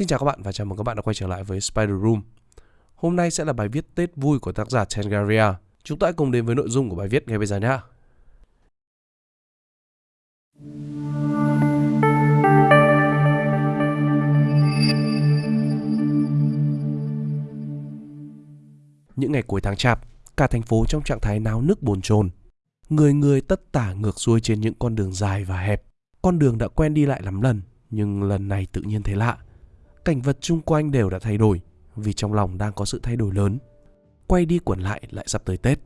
Xin chào các bạn và chào mừng các bạn đã quay trở lại với Spider Room. Hôm nay sẽ là bài viết Tết vui của tác giả Tengaria. Chúng ta hãy cùng đến với nội dung của bài viết ngay bây giờ nhé. Những ngày cuối tháng chạp, cả thành phố trong trạng thái náo nức bồn chồn. Người người tất tả ngược xuôi trên những con đường dài và hẹp. Con đường đã quen đi lại lắm lần, nhưng lần này tự nhiên thấy lạ. Cảnh vật chung quanh đều đã thay đổi, vì trong lòng đang có sự thay đổi lớn. Quay đi quẩn lại lại sắp tới Tết.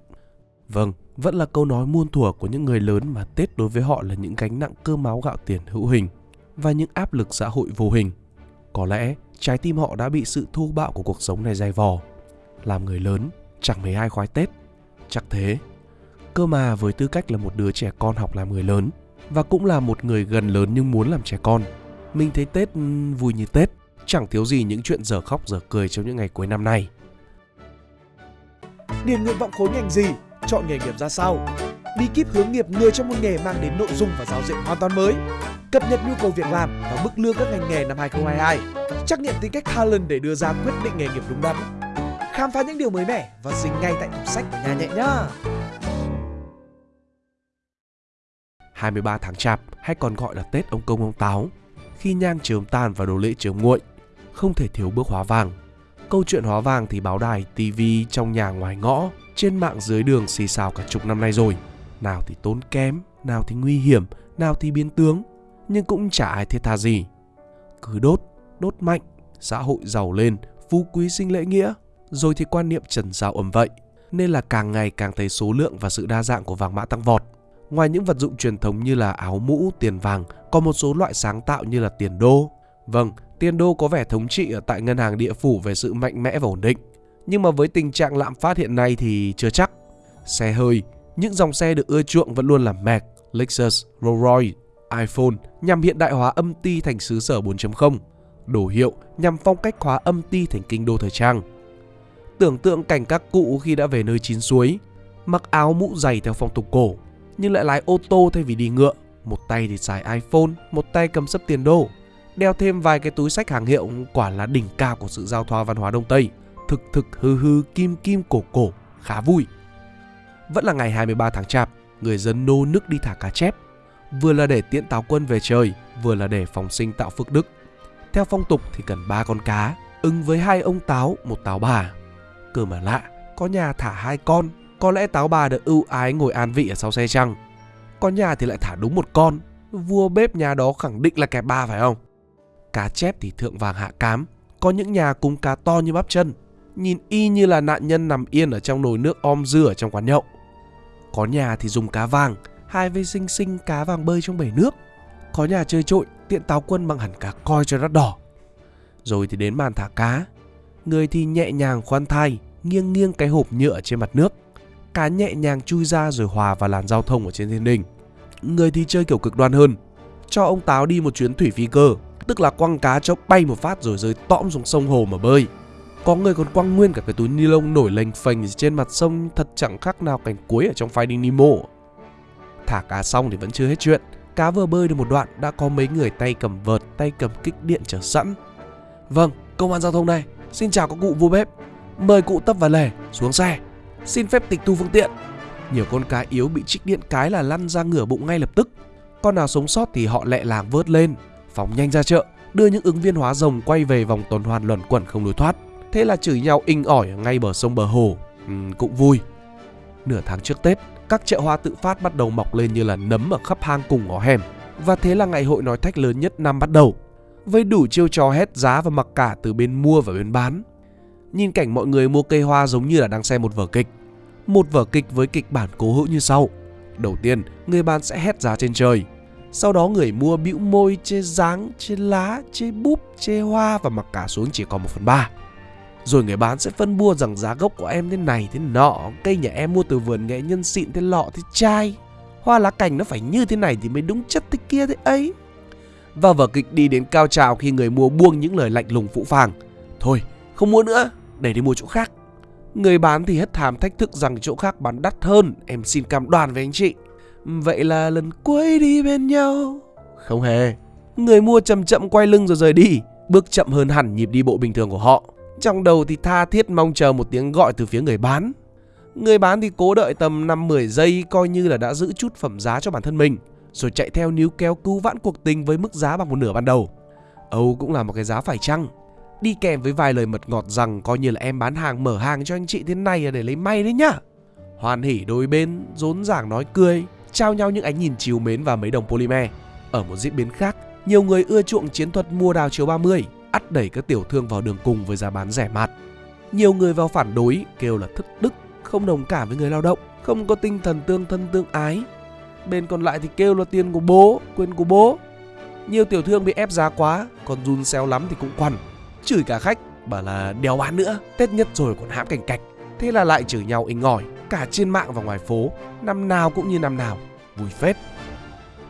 Vâng, vẫn là câu nói muôn thuở của những người lớn mà Tết đối với họ là những gánh nặng cơ máu gạo tiền hữu hình và những áp lực xã hội vô hình. Có lẽ trái tim họ đã bị sự thô bạo của cuộc sống này dày vò. Làm người lớn, chẳng mấy ai khoái Tết. Chắc thế. Cơ mà với tư cách là một đứa trẻ con học làm người lớn và cũng là một người gần lớn nhưng muốn làm trẻ con, mình thấy Tết vui như Tết, chẳng thiếu gì những chuyện giờ khóc giờ cười trong những ngày cuối năm này. Điền nguyện vọng khối ngành gì, chọn nghề nghiệp ra sao. Bí kíp hướng nghiệp người trong một nghề mang đến nội dung và giáo diện hoàn toàn mới. Cập nhật nhu cầu việc làm và mức lương các ngành nghề năm 2022. Trắc nghiệm tính cách talent để đưa ra quyết định nghề nghiệp đúng đắn. Khám phá những điều mới mẻ và dính ngay tại tủ sách của nhà nhẹ nhá. 23 tháng chạp hay còn gọi là Tết ông công ông táo. Khi nhang chớm tàn và đồ lễ chớm nguội, không thể thiếu bước hóa vàng. Câu chuyện hóa vàng thì báo đài, TV trong nhà ngoài ngõ, trên mạng dưới đường xì xào cả chục năm nay rồi. Nào thì tốn kém, nào thì nguy hiểm, nào thì biến tướng, nhưng cũng chả ai thiết tha gì. Cứ đốt, đốt mạnh, xã hội giàu lên, phú quý sinh lễ nghĩa, rồi thì quan niệm trần giao ầm vậy. Nên là càng ngày càng thấy số lượng và sự đa dạng của vàng mã tăng vọt. Ngoài những vật dụng truyền thống như là áo mũ, tiền vàng, còn một số loại sáng tạo như là tiền đô. Vâng, tiền đô có vẻ thống trị ở tại ngân hàng địa phủ về sự mạnh mẽ và ổn định. Nhưng mà với tình trạng lạm phát hiện nay thì chưa chắc. Xe hơi, những dòng xe được ưa chuộng vẫn luôn là Mac, Lexus, Rolls Royce, iPhone nhằm hiện đại hóa âm ty thành xứ sở 4.0, đồ hiệu nhằm phong cách hóa âm ty thành kinh đô thời trang. Tưởng tượng cảnh các cụ khi đã về nơi chín suối, mặc áo mũ dày theo phong tục cổ, nhưng lại lái ô tô thay vì đi ngựa. Một tay thì xài iPhone, một tay cầm sấp tiền đô. Đeo thêm vài cái túi sách hàng hiệu quả là đỉnh cao của sự giao thoa văn hóa Đông Tây. Thực thực hư hư kim kim cổ cổ, khá vui. Vẫn là ngày 23 tháng chạp, người dân nô nức đi thả cá chép. Vừa là để tiễn táo quân về trời, vừa là để phòng sinh tạo phước đức. Theo phong tục thì cần ba con cá, ứng với hai ông táo, một táo bà. Cơ mà lạ, có nhà thả hai con có lẽ táo bà được ưu ái ngồi an vị ở sau xe chăng Có nhà thì lại thả đúng một con Vua bếp nhà đó khẳng định là kẻ ba phải không Cá chép thì thượng vàng hạ cám. Có những nhà cung cá to như bắp chân Nhìn y như là nạn nhân nằm yên ở trong nồi nước om dưa ở trong quán nhậu. Có nhà thì dùng cá vàng Hai vây xinh xinh cá vàng bơi trong bể nước. Có nhà chơi trội tiện táo quân bằng hẳn cá coi cho đắt đỏ. Rồi thì đến màn thả cá. Người thì nhẹ nhàng khoan thai Nghiêng nghiêng cái hộp nhựa trên mặt nước. Cá nhẹ nhàng chui ra rồi hòa vào làn giao thông ở trên thiên đình. Người thì chơi kiểu cực đoan hơn, cho ông Táo đi một chuyến thủy phi cơ, tức là quăng cá cho bay một phát rồi rơi tõm xuống sông hồ mà bơi. Có người còn quăng nguyên cả cái túi ni lông nổi lềnh phềnh trên mặt sông thật chẳng khác nào cảnh cuối ở trong Finding Nemo. Thả cá xong thì vẫn chưa hết chuyện. Cá vừa bơi được một đoạn đã có mấy người tay cầm vợt, tay cầm kích điện chờ sẵn. Vâng, công an giao thông đây. Xin chào các cụ vua bếp. Mời cụ tấp và lề xuống xe xin phép tịch thu phương tiện. Nhiều con cá yếu bị trích điện cái là lăn ra ngửa bụng ngay lập tức. Con nào sống sót thì họ lẹ làng vớt lên, phóng nhanh ra chợ, đưa những ứng viên hóa rồng quay về vòng tuần hoàn luẩn quẩn không lối thoát. Thế là chửi nhau inh ỏi ngay bờ sông bờ hồ. Ừ, cũng vui. Nửa tháng trước Tết, các chợ hoa tự phát bắt đầu mọc lên như là nấm ở khắp hang cùng ngõ hẻm. Và thế là ngày hội nói thách lớn nhất năm bắt đầu. Với đủ chiêu trò hét giá và mặc cả từ bên mua và bên bán nhìn cảnh mọi người mua cây hoa giống như là đang xem một vở kịch. Một vở kịch với kịch bản cố hữu như sau. Đầu tiên, người bán sẽ hét giá trên trời. Sau đó người mua bĩu môi chê dáng, chê lá, chê búp, chê hoa và mặc cả xuống chỉ còn 1 phần 3. Rồi người bán sẽ phân bua rằng giá gốc của em thế này thế nọ, cây nhà em mua từ vườn nghệ nhân xịn thế lọ thế chai. Hoa lá cành nó phải như thế này thì mới đúng chất thế kia thế ấy. Và vở kịch đi đến cao trào khi người mua buông những lời lạnh lùng phụ phàng. Thôi, không mua nữa, để đi mua chỗ khác. Người bán thì hất thàm thách thức rằng chỗ khác bán đắt hơn, em xin cam đoan với anh chị. Vậy là lần cuối đi bên nhau. Không hề. Người mua chậm chậm quay lưng rồi rời đi. bước chậm hơn hẳn nhịp đi bộ bình thường của họ. Trong đầu thì tha thiết mong chờ một tiếng gọi từ phía người bán. Người bán thì cố đợi tầm 5-10 giây coi như là đã giữ chút phẩm giá cho bản thân mình, rồi chạy theo níu kéo cứu vãn cuộc tình với mức giá bằng một nửa ban đầu. Âu cũng là một cái giá phải chăng. Đi kèm với vài lời mật ngọt rằng coi như là em bán hàng mở hàng cho anh chị thế này là để lấy may đấy nhá. Hoan hỉ đôi bên, rốn ràng nói cười, trao nhau những ánh nhìn chiều mến và mấy đồng polymer. Ở một diễn biến khác, nhiều người ưa chuộng chiến thuật mua đào chiều 30, ắt đẩy các tiểu thương vào đường cùng với giá bán rẻ mạt. Nhiều người vào phản đối, kêu là thất đức, không đồng cảm với người lao động, không có tinh thần tương thân tương ái. Bên còn lại thì kêu là tiền của bố, quyền của bố. Nhiều tiểu thương bị ép giá quá, còn run xeo lắm thì cũng quằn. Chửi cả khách, bảo là đèo bán nữa, Tết nhất rồi còn hãm cảnh cạch. Thế là lại chửi nhau inh ngỏi, cả trên mạng và ngoài phố, năm nào cũng như năm nào, vui phết.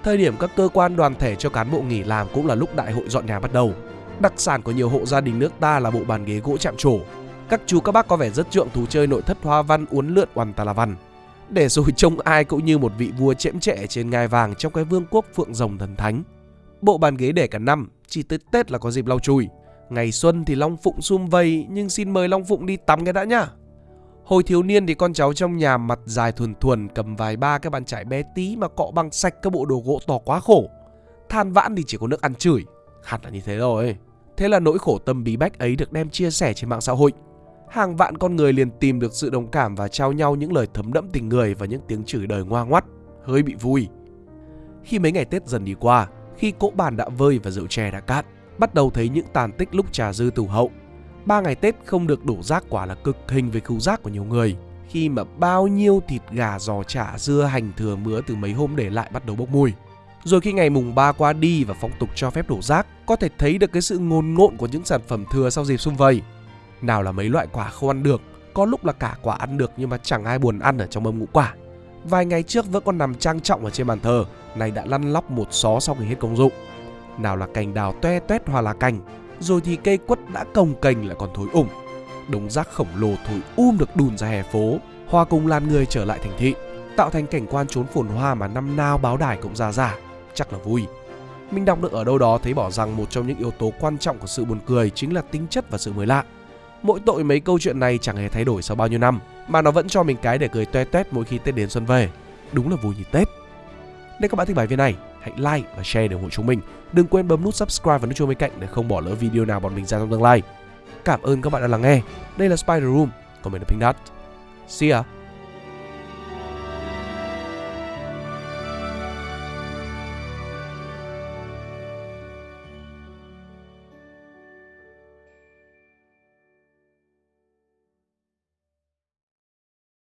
Thời điểm các cơ quan đoàn thể cho cán bộ nghỉ làm cũng là lúc đại hội dọn nhà bắt đầu. Đặc sản của nhiều hộ gia đình nước ta là bộ bàn ghế gỗ chạm trổ. Các chú các bác có vẻ rất trượng thú chơi nội thất hoa văn uốn lượn oằn tà la văn. Để rồi trông ai cũng như một vị vua chễm trệ trên ngai vàng trong cái vương quốc phượng rồng thần thánh. Bộ bàn ghế để cả năm, chỉ tới Tết là có dịp lau chùi. Ngày xuân thì Long Phụng sum vầy nhưng xin mời Long Phụng đi tắm cái đã nhá. Hồi thiếu niên thì con cháu trong nhà mặt dài thuần thuần cầm vài ba cái bàn chải bé tí mà cọ bằng sạch các bộ đồ gỗ to quá khổ. Than vãn thì chỉ có nước ăn chửi. Hẳn là như thế rồi. Thế là nỗi khổ tâm bí bách ấy được đem chia sẻ trên mạng xã hội. Hàng vạn con người liền tìm được sự đồng cảm và trao nhau những lời thấm đẫm tình người và những tiếng chửi đời ngoa ngoắt, hơi bị vui. Khi mấy ngày Tết dần đi qua, khi cỗ bàn đã vơi và rượu chè đã cạn, bắt đầu thấy những tàn tích lúc trà dư tủ hậu. Ba ngày Tết không được đổ rác quả là cực hình với cứu rác của nhiều người. Khi mà bao nhiêu thịt gà, giò chả, dưa, hành thừa mứa từ mấy hôm để lại bắt đầu bốc mùi. Rồi khi ngày mùng 3 qua đi và phong tục cho phép đổ rác, có thể thấy được cái sự ngôn ngộn của những sản phẩm thừa sau dịp xung vầy. Nào là mấy loại quả không ăn được, có lúc là cả quả ăn được nhưng mà chẳng ai buồn ăn ở trong mâm ngũ quả. Vài ngày trước vẫn còn nằm trang trọng ở trên bàn thờ, này đã lăn lóc một xó sau khi hết công dụng. Nào là cành đào toe toét hoa lá cành, rồi thì cây quất đã cồng cành lại còn thối ủng. Đống rác khổng lồ thối um được đùn ra hè phố, hoa cùng lan người trở lại thành thị, tạo thành cảnh quan trốn phồn hoa mà năm nào báo đài cũng ra giả, chắc là vui. Mình đọc được ở đâu đó thấy bỏ rằng một trong những yếu tố quan trọng của sự buồn cười chính là tính chất và sự mới lạ. Mỗi tội mấy câu chuyện này chẳng hề thay đổi sau bao nhiêu năm, mà nó vẫn cho mình cái để cười toe toét mỗi khi Tết đến xuân về. Đúng là vui như Tết. Nếu các bạn thích bài viết này, hãy like và share để ủng hộ chúng mình. Đừng quên bấm nút subscribe và nút chuông bên cạnh để không bỏ lỡ video nào bọn mình ra trong tương lai. Cảm ơn các bạn đã lắng nghe. Đây là Spider Room, còn mình là Pink Dot. See ya!